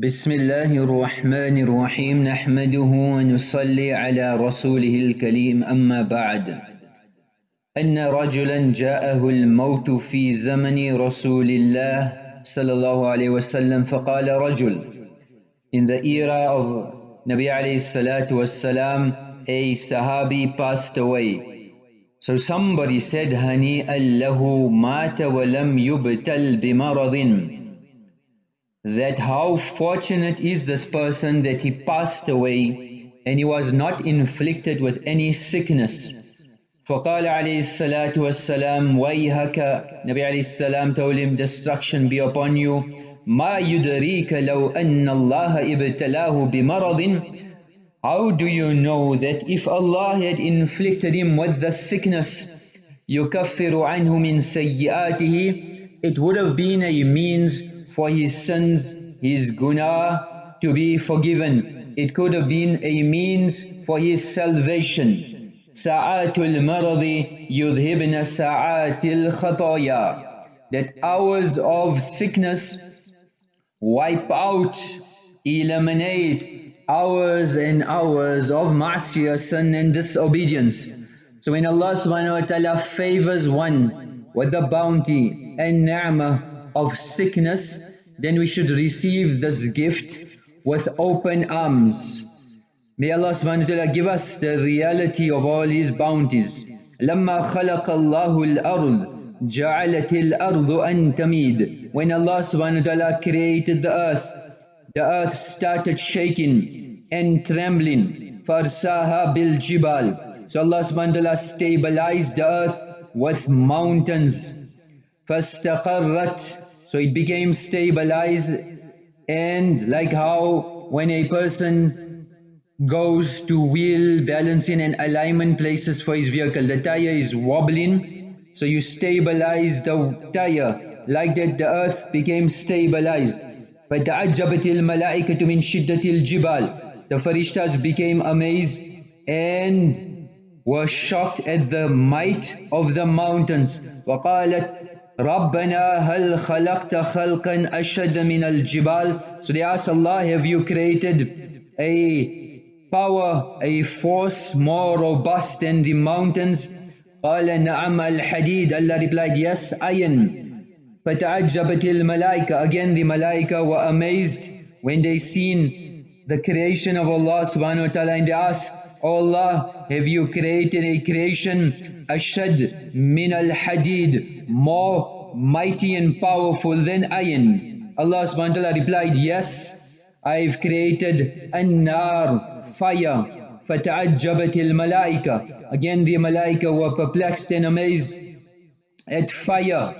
بسم الله الرحمن الرحيم نحمده ونصلي على رسوله الكريم أما بعد أن رجلا جاءه الموت في زمن رسول الله صلى الله عليه وسلم فقال رجل In the era of Nabi alayhi salatu wassalam a sahabi passed away. So somebody said هنيئا له مات ولم يبتل بمرض that how fortunate is this person that he passed away and he was not inflicted with any sickness. فقال عليه الصلاة والسلام ويهك Nabi عليه السلام told him destruction be upon you ما يدريك لو أن الله ابتلاه بمرض How do you know that if Allah had inflicted him with the sickness يكفر عنه من سيئاته it would have been a means for his sins, his guna to be forgiven. It could have been a means for his salvation. Sa'atul maradi yudhibna sa'atil khataya. That hours of sickness wipe out, eliminate hours and hours of ma'asiyah, sin and disobedience. So when Allah subhanahu wa ta'ala favors one with the bounty and ni'mah of sickness, then we should receive this gift with open arms. May Allah subhanahu wa ta'ala give us the reality of all His bounties. لما خلق الله الأرض جعلت الأرض أن تميد When Allah subhanahu wa ta'ala created the earth, the earth started shaking and trembling. فَارْسَاهَا بِالْجِبَالِ So Allah subhanahu wa ta'ala stabilized the earth with mountains. فَاسْتَقَرَّتْ So it became stabilized and like how when a person goes to wheel balancing and alignment places for his vehicle, the tire is wobbling, so you stabilize the tire. Like that the earth became stabilized. فَتَعَجَّبَتِ الْمَلَائِكَةُ مِنْ شِدَّةِ الْجِبَالِ The farishtas became amazed and were shocked at the might of the mountains. وَقَالَتْ رَبَّنَا هَلْ خَلَقْتَ خَلْقًا أَشَدَ مِنَ الْجِبَالِ So they asked Allah, have you created a power, a force more robust than the mountains? قال نعم الحديد Allah replied, yes, iron. فَتَعَجَّبَتِ الْمَلَائِكَةِ Again the malaika were amazed when they seen the creation of Allah subhanahu wa ta'ala and they asked, Oh Allah, have you created a creation ashad min al-hadid, more mighty and powerful than iron? Allah subhanahu wa ta'ala replied, yes, I've created an-nar, fire. فَتَعَجَّبَتِ الْمَلَائِكَةِ Again the malaika were perplexed and amazed at fire.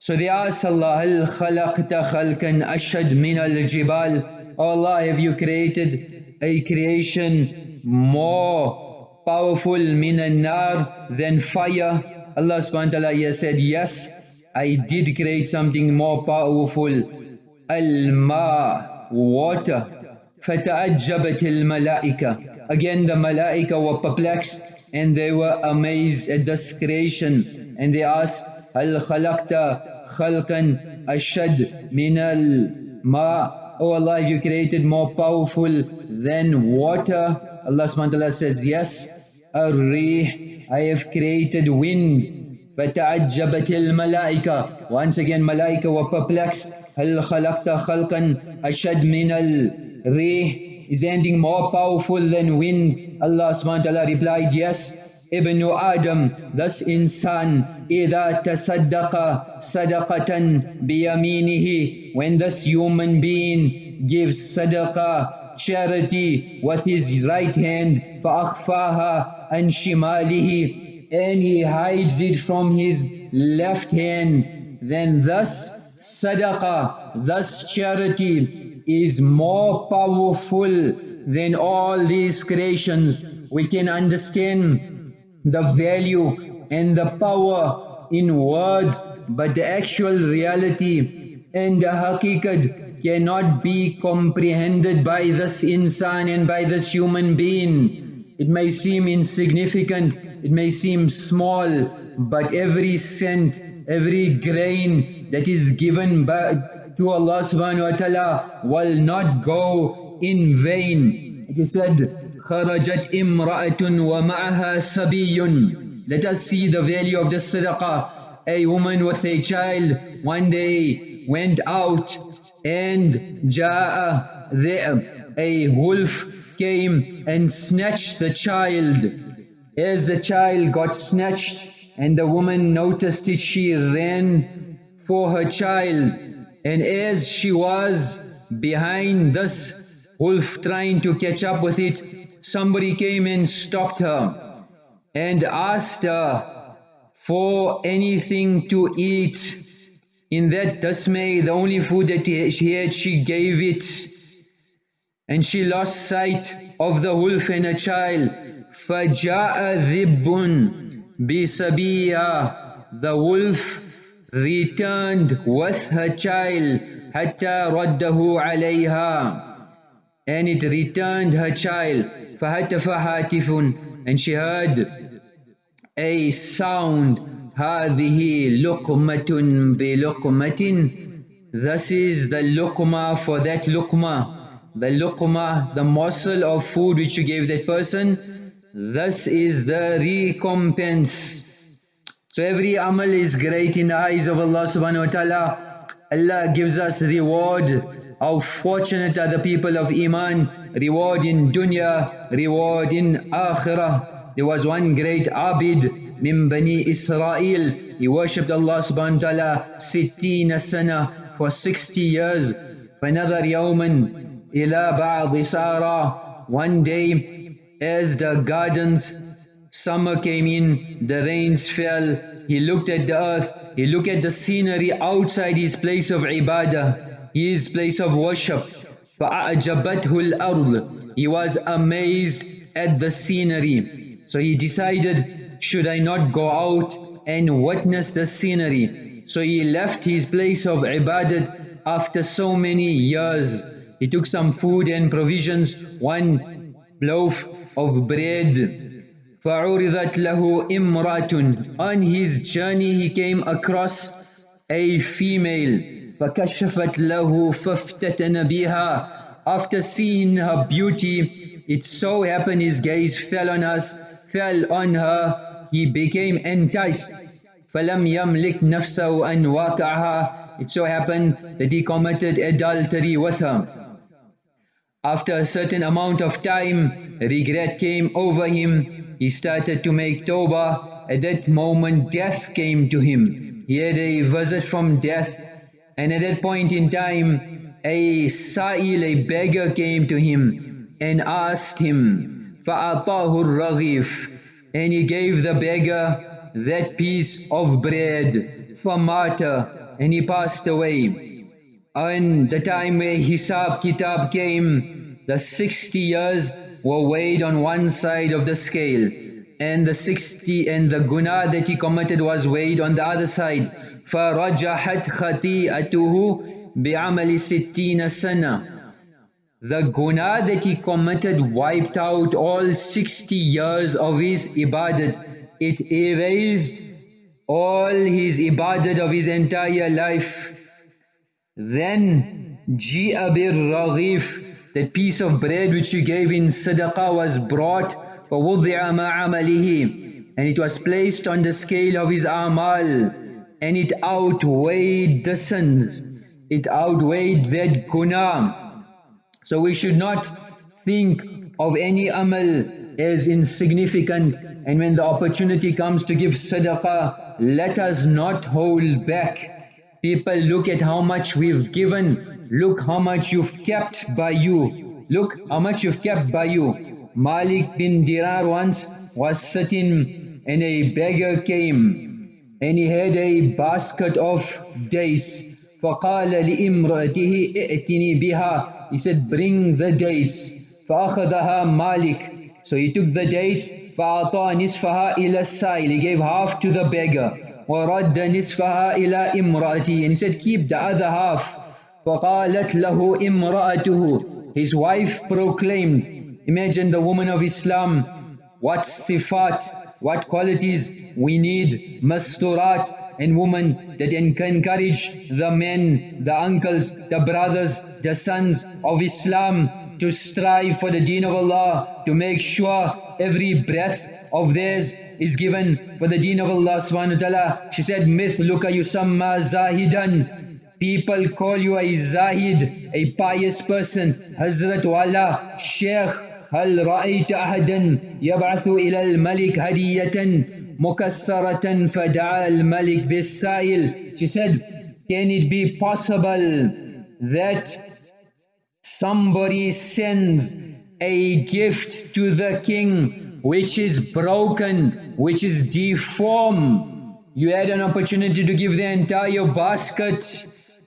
So they asked Allah, هَلْ خَلَقْتَ خَلْقًا أَشَدْ مِنَ الْجِبَالِ Oh Allah, have you created a creation more powerful min nar than fire. Allah subhanahu wa ta'ala said, yes, I did create something more powerful. Al-ma, water. فَتَعَجَّبَتِ الْمَلَائِكَةِ Again the malaika were perplexed and they were amazed at this creation. And they asked, هَلْ خَلَقْتَ خَلْقًا أَشَدْ مِنَ الْمَاءِ Oh Allah, you created more powerful than water. Allah subhanahu says, Yes, Ar-Rih, I have created wind. فَتَعَجَّبَتِ الْمَلَائِكَةِ Once again, malaika were perplexed. هَلْ خَلَقْتَ خَلْقًا أَشَدْ مِنَ الْرِيحِ Is anything more powerful than wind? Allah subhanahu wa ta'ala replied, Yes, Ibn Adam, thus insan, إِذَا تَصَدَّقَ صَدَقَةً بِيَمِينِهِ When this human being gives sadaqah charity with his right hand فَأَخْفَاهَا عَنْ شِمَالِهِ and he hides it from his left hand then thus sadaqah thus charity is more powerful than all these creations we can understand the value and the power in words but the actual reality and the haqiqat cannot be comprehended by this insan and by this human being. It may seem insignificant, it may seem small, but every cent, every grain that is given by, to Allah subhanahu wa ta'ala will not go in vain. He said, خرجت امرأة ومعها سبي Let us see the value of the sadaqah. A woman with a child one day went out and جاء there a wolf came and snatched the child. As the child got snatched and the woman noticed it, she ran for her child. And as she was behind this wolf trying to catch up with it, somebody came and stopped her and asked her for anything to eat. In that dismay, the only food that she had, she gave it. And she lost sight of the wolf and a child. فَجَاءَ ذِبٌّ بِسَبِيَّةٍ The wolf returned with her child حتى رده عليها and it returned her child فهتف هاتف and she heard a sound هذه لقمة بلقمة this is the luqma for that luqma the luqma, the morsel of food which you gave that person, this is the recompense. So every amal is great in the eyes of Allah subhanahu wa ta'ala. Allah gives us reward. How fortunate are the people of Iman. Reward in dunya, reward in akhirah. There was one great abid, min Bani Israel. He worshipped Allah subhanahu wa ta'ala sittina sana for 60 years. Another yawman, إلى بعض سارة One day as the gardens summer came in the rains fell he looked at the earth he looked at the scenery outside his place of ibadah his place of worship فأعجبته الأرض he was amazed at the scenery so he decided should I not go out and witness the scenery so he left his place of ibadat after so many years he took some food and provisions, one loaf of bread. فَعُرِضَتْ لَهُ إِمْرَاتٌ On his journey he came across a female. فَكَشَفَتْ لَهُ فَافْتَتَنَ بِهَا After seeing her beauty, it so happened his gaze fell on us, fell on her, he became enticed. فَلَمْ يَمْلِكْ نَفْسَهُ أَنْ وَاقَعَهَا It so happened that he committed adultery with her. After a certain amount of time, regret came over him. He started to make tawbah. At that moment, death came to him. He had a visit from death. And at that point in time, a sa'il, a beggar came to him and asked him, فَأَعْطَاهُ الرَّغِيفِ And he gave the beggar that piece of bread, فَمَاتَ And he passed away. And the time where Hisab Kitab came, the 60 years were weighed on one side of the scale. And the 60 and the guna that he committed was weighed on the other side. فَرَجَحَتْ خَطِيئَتُهُ بِعَمَلِ سِتِّينَ سَنَةً The guna that he committed wiped out all 60 years of his ibadat. It erased all his ibadat of his entire life. Then Ji'a bir Raghif, that piece of bread which you gave in sadaqah was brought فَوُضِعَ مَا عَمَلِهِ And it was placed on the scale of his amal and it outweighed the sins. It outweighed that guna. So we should not think of any amal as insignificant and when the opportunity comes to give sadaqah, let us not hold back. People look at how much we've given. Look how much you've kept by you. Look how much you've kept by you. Malik bin Dinar once was sitting and a beggar came and he had a basket of dates. فقال لإمرأته ائتني بها He said bring the dates. فأخذها مالك So he took the dates فأعطى نصفها إلى السائل He gave half to the beggar. ورد نصفها إلى امرأتي and he said keep the other half فقالت له امرأته his wife proclaimed imagine the woman of Islam what sifat, what qualities we need, masturat and women that encourage the men, the uncles, the brothers, the sons of Islam to strive for the deen of Allah, to make sure every breath of theirs is given for the deen of Allah subhanahu wa ta'ala. She said, Mithluka yusamma zahidan. People call you a zahid, a pious person. Hazrat Wala, Sheikh, هل رأيت أحدا يبعث إلى الملك هدية مكسرة فدعا الملك بالسائل She said, can it be possible that somebody sends a gift to the king which is broken, which is deformed. You had an opportunity to give the entire basket.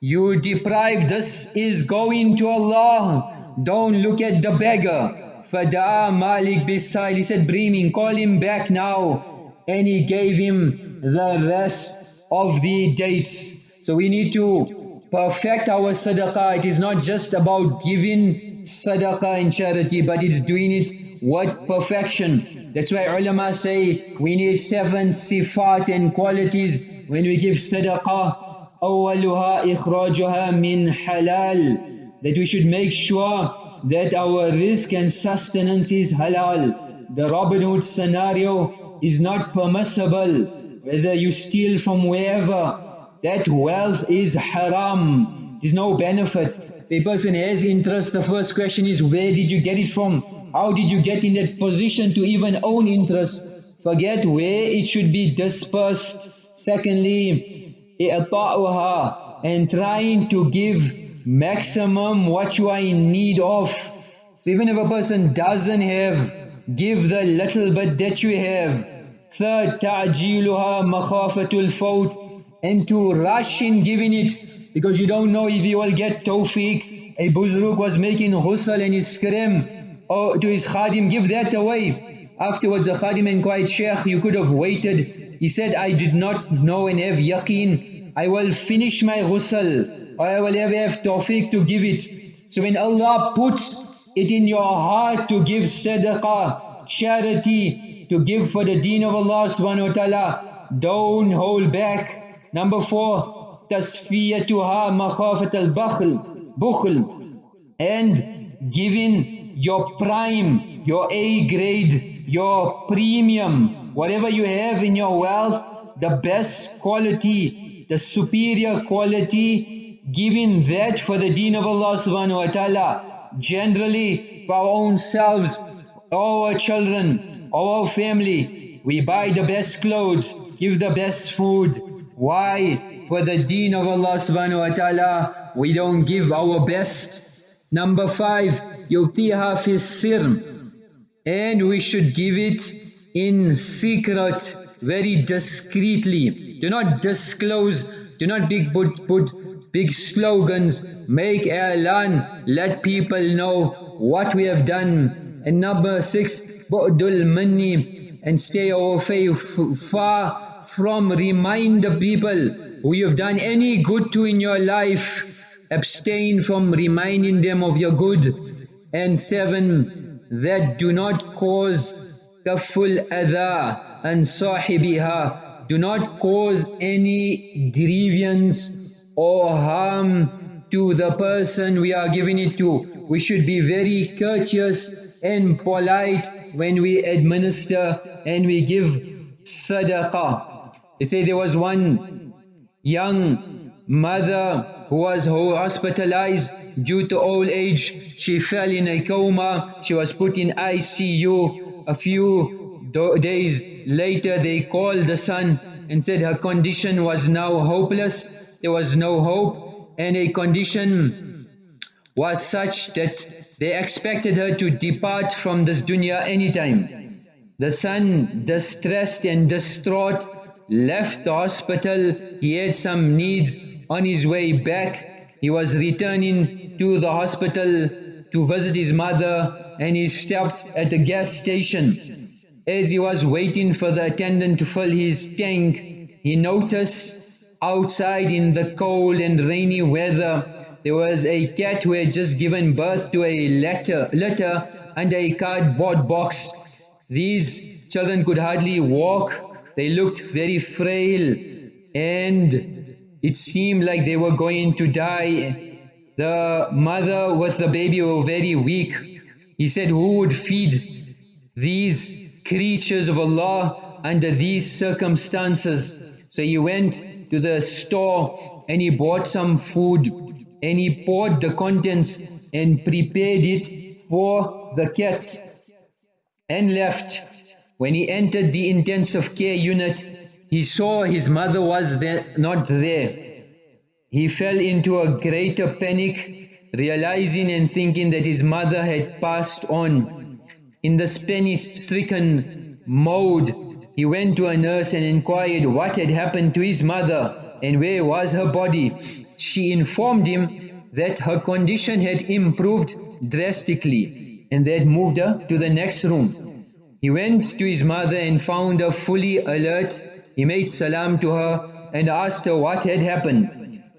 You deprived. This is going to Allah. Don't look at the beggar. Fada Malik Bisail, he said, bring him, call him back now. And he gave him the rest of the dates. So we need to perfect our sadaqah. It is not just about giving sadaqah and charity, but it's doing it with perfection. That's why ulama say we need seven sifat and qualities when we give sadaqah. أولها إخراجها من حلال that we should make sure that our rizq and sustenance is halal. The Robin Hood scenario is not permissible. Whether you steal from wherever, that wealth is haram. There's no benefit. The person has interest. The first question is, where did you get it from? How did you get in that position to even own interest? Forget where it should be dispersed. Secondly, and trying to give maximum what you are in need of. So even if a person doesn't have, give the little bit that you have. Third, ta'jiluha makhafatul fawt and to rush in giving it because you don't know if you will get tawfiq. A buzruk was making ghusl and he screamed oh, to his khadim, give that away. Afterwards the khadim inquired, Sheikh, you could have waited. He said, I did not know and have yaqeen. I will finish my ghusl. I will ever have tawfiq to give it. So when Allah puts it in your heart to give sadaqah, charity, to give for the deen of Allah subhanahu wa ta'ala, don't hold back. Number four, tasfiyatuha makhafat al-bakhl, bukhl, and giving your prime, your A grade, your premium, whatever you have in your wealth, the best quality, the superior quality giving that for the deen of Allah subhanahu wa ta'ala, generally for our own selves, our children, our family, we buy the best clothes, give the best food. Why? For the deen of Allah subhanahu wa ta'ala, we don't give our best. Number five, يُبْتِيهَا فِي السِّرْمِ And we should give it in secret, very discreetly. Do not disclose, do not big put, put big slogans, make i'lan, let people know what we have done. And number six, bu'dul manni, and stay away far from remind the people who you have done any good to in your life. Abstain from reminding them of your good. And seven, that do not cause kaful adha and sahibiha. Do not cause any grievance or harm to the person we are giving it to. We should be very courteous and polite when we administer and we give sadaqah. They say there was one young mother who was hospitalized due to old age. She fell in a coma. She was put in ICU. A few days later they called the son and said her condition was now hopeless there was no hope and a condition was such that they expected her to depart from this dunya anytime. The son, distressed and distraught, left the hospital. He had some needs on his way back. He was returning to the hospital to visit his mother and he stopped at the gas station. As he was waiting for the attendant to fill his tank, he noticed outside in the cold and rainy weather. There was a cat who had just given birth to a litter, litter and a cardboard box. These children could hardly walk, they looked very frail, and it seemed like they were going to die. The mother with the baby were very weak. He said, Who would feed these creatures of Allah under these circumstances? So he went to the store and he bought some food and he poured the contents and prepared it for the cat and left. When he entered the intensive care unit, he saw his mother was there, not there. He fell into a greater panic, realizing and thinking that his mother had passed on. In the panic-stricken mode, he went to a nurse and inquired what had happened to his mother and where was her body. She informed him that her condition had improved drastically and they had moved her to the next room. He went to his mother and found her fully alert. He made salam to her and asked her what had happened.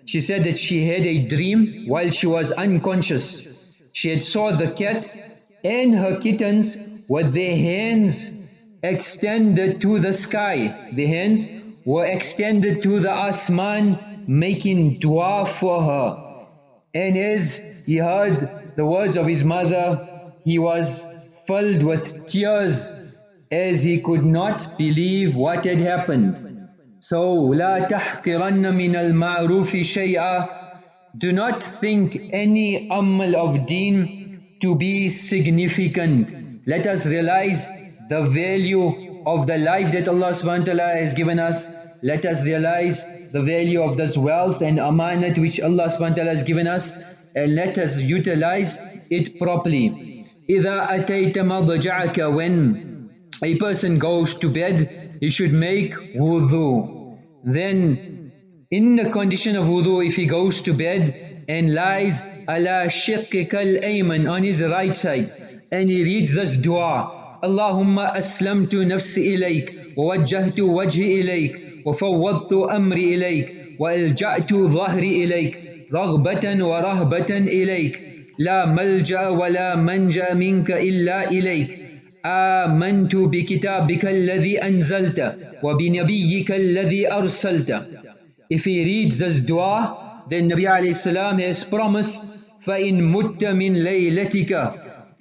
She said that she had a dream while she was unconscious. She had saw the cat and her kittens with their hands extended to the sky. The hands were extended to the asman, making dua for her. And as he heard the words of his mother, he was filled with tears as he could not believe what had happened. So, لا تحقرن من المعروف شيئا Do not think any amal of deen to be significant. Let us realize the value of the life that Allah subhanahu wa ta'ala has given us. Let us realize the value of this wealth and amanat which Allah subhanahu wa ta'ala has given us and let us utilize it properly. إِذَا أَتَيْتَ مَضْجَعَكَ When a person goes to bed, he should make wudu. Then in the condition of wudu, if he goes to bed and lies ala shiqqika al-ayman on his right side and he reads this dua اللهم أسلمت نفسي إليك ووجهت وجهي إليك وفوضت أمري إليك وألجأت ظهري إليك رغبة ورهبة إليك. لا ملجأ ولا منجأ منك إلا إليك. آمنت بكتابك الذي أنزلت وبنبيك الذي أرسلت. If he reads this dua, then Nabi alayhi salam has promised فَإِن مُتَّ مِن لَيْلَتِكَ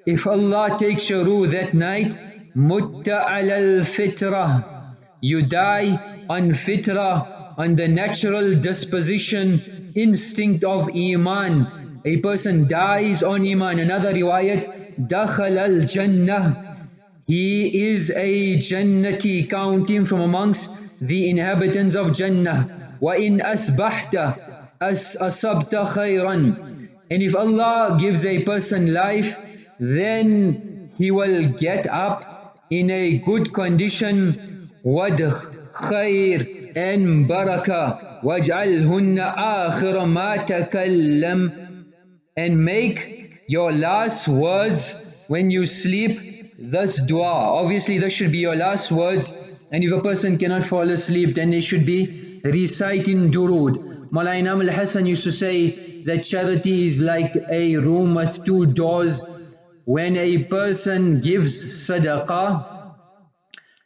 If Allah takes your ruh that night, mutta al fitrah, you die on fitrah, on the natural disposition, instinct of iman. A person dies on iman. Another riwayat, dakhal al jannah. He is a jannati, count him from amongst the inhabitants of Jannah. Wa in asbahta as asabta. And if Allah gives a person life, then he will get up in a good condition وَدْخ خَيْر and barakah وَاجْعَلْهُنَّ آخِرَ مَا تَكَلَّمْ and make your last words when you sleep this dua. Obviously this should be your last words and if a person cannot fall asleep then they should be reciting durood. Malaina al-Hassan used to say that charity is like a room with two doors. When a person gives sadaqah,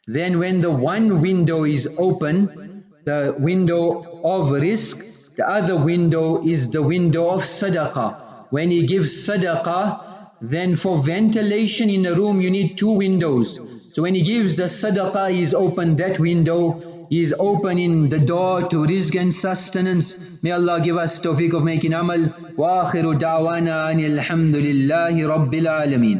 then when the one window is open, the window of rizq, the other window is the window of sadaqah. When he gives sadaqah, then for ventilation in a room you need two windows. So when he gives the sadaqah, he's open that window he is opening the door to rizq and sustenance. May Allah give us tawfiq of making amal. Wa akhiru da'wana anil hamdulillahi rabbil alameen.